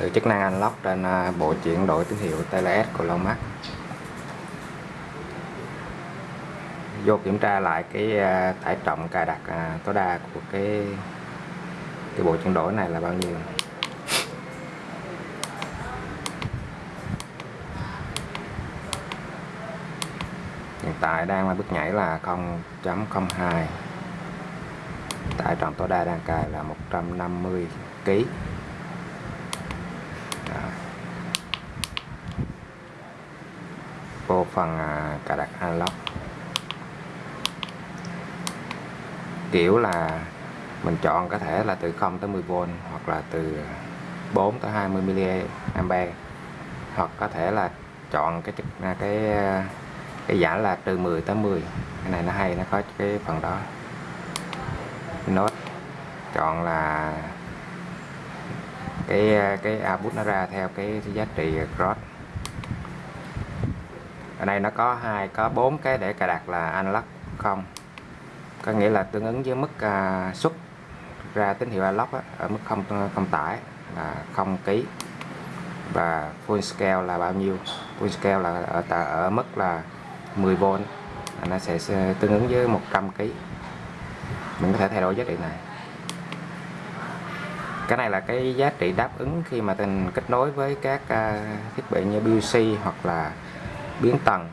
từ chức năng unlock trên à, bộ chuyển đổi tín hiệu TLS của Lonmax vô kiểm tra lại cái à, tải trọng cài đặt à, tối đa của cái cái bộ chuyển đổi này là bao nhiêu? Hiện tại đang là bước nhảy là 0.02 tải trọng tối đa đang cài là 150 kg vô phần à, cài đặt unlock. Kiểu là mình chọn có thể là từ 0 tới 10V hoặc là từ 4 tới 20 mA hoặc có thể là chọn cái à, cái à, cái, cái giá là từ 10 tới 10 cái này nó hay nó có cái phần đó. Nốt chọn là cái cái output nó ra theo cái giá trị cross ở đây nó có hai có bốn cái để cài đặt là unlock không? Có nghĩa là tương ứng với mức uh, xuất ra tín hiệu unlock á, ở mức không không tải là không ký. Và full scale là bao nhiêu? Full scale là ở ở mức là 10V nó sẽ tương ứng với 100 kg mình có thể thay đổi giá trị này. Cái này là cái giá trị đáp ứng khi mà tình kết nối với các uh, thiết bị như BUC hoặc là biến tầng.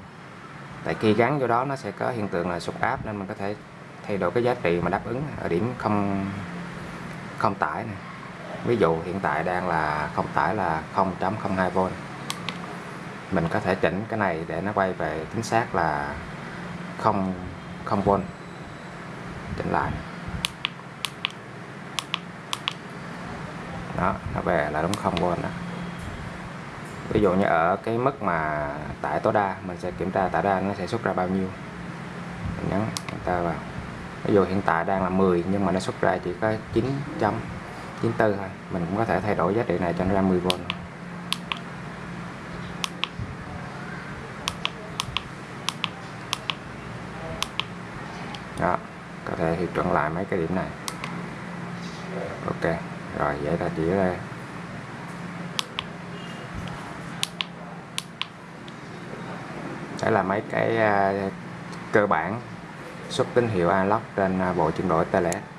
Tại khi gắn vô đó, nó sẽ có hiện tượng là sụt áp, nên mình có thể thay đổi cái giá trị mà đáp ứng ở điểm không không tải này ví dụ hiện tại đang là không tải là 0.02V mình có thể chỉnh cái này để nó quay về chính xác là 0 0V chỉnh lại. Đó, nó về là đúng 0V đó ví dụ như ở cái mức mà tải tối đa, mình sẽ kiểm tra tải đa nó sẽ xuất ra bao nhiêu. Mình nhấn ta vào. Ví dụ hiện tại đang là 10 nhưng mà nó xuất ra chỉ có 994 thôi. Mình cũng có thể thay đổi giá trị này cho nó ra 10V đó, có thể hiệu chuẩn lại mấy cái điểm này. Ok, rồi vậy là chỉ là đây là mấy cái à, cơ bản xuất tín hiệu analog trên à, bộ chuyển đổi TLS